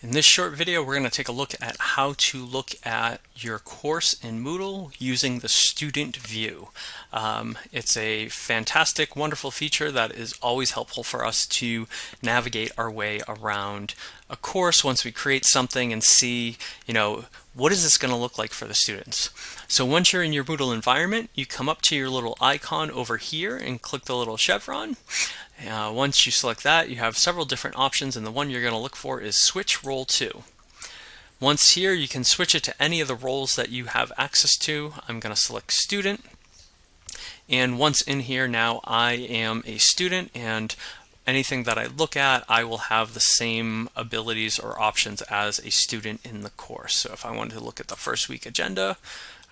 In this short video, we're going to take a look at how to look at your course in Moodle using the student view. Um, it's a fantastic, wonderful feature that is always helpful for us to navigate our way around a course once we create something and see, you know, what is this going to look like for the students? So once you're in your Moodle environment, you come up to your little icon over here and click the little chevron. Uh, once you select that, you have several different options, and the one you're going to look for is Switch Role To. Once here, you can switch it to any of the roles that you have access to. I'm going to select Student. And once in here now, I am a student, and anything that I look at, I will have the same abilities or options as a student in the course. So if I wanted to look at the first week agenda,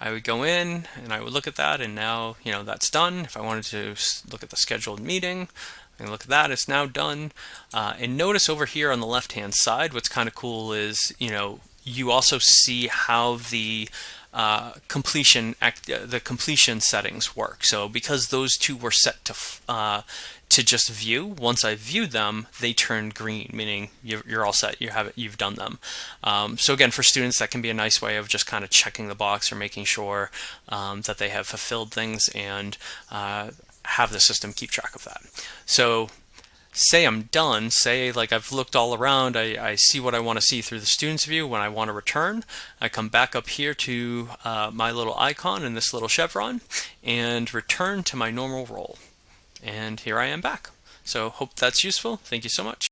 I would go in and I would look at that and now, you know, that's done. If I wanted to look at the scheduled meeting, and look at that, it's now done. Uh, and notice over here on the left hand side, what's kind of cool is, you know, you also see how the uh, completion act, uh, the completion settings work. So because those two were set to uh, to just view, once I viewed them, they turn green, meaning you're, you're all set. You have you've done them. Um, so again, for students, that can be a nice way of just kind of checking the box or making sure um, that they have fulfilled things and uh, have the system keep track of that. So say I'm done, say like I've looked all around, I, I see what I want to see through the student's view when I want to return. I come back up here to uh, my little icon and this little chevron and return to my normal role. And here I am back. So hope that's useful. Thank you so much.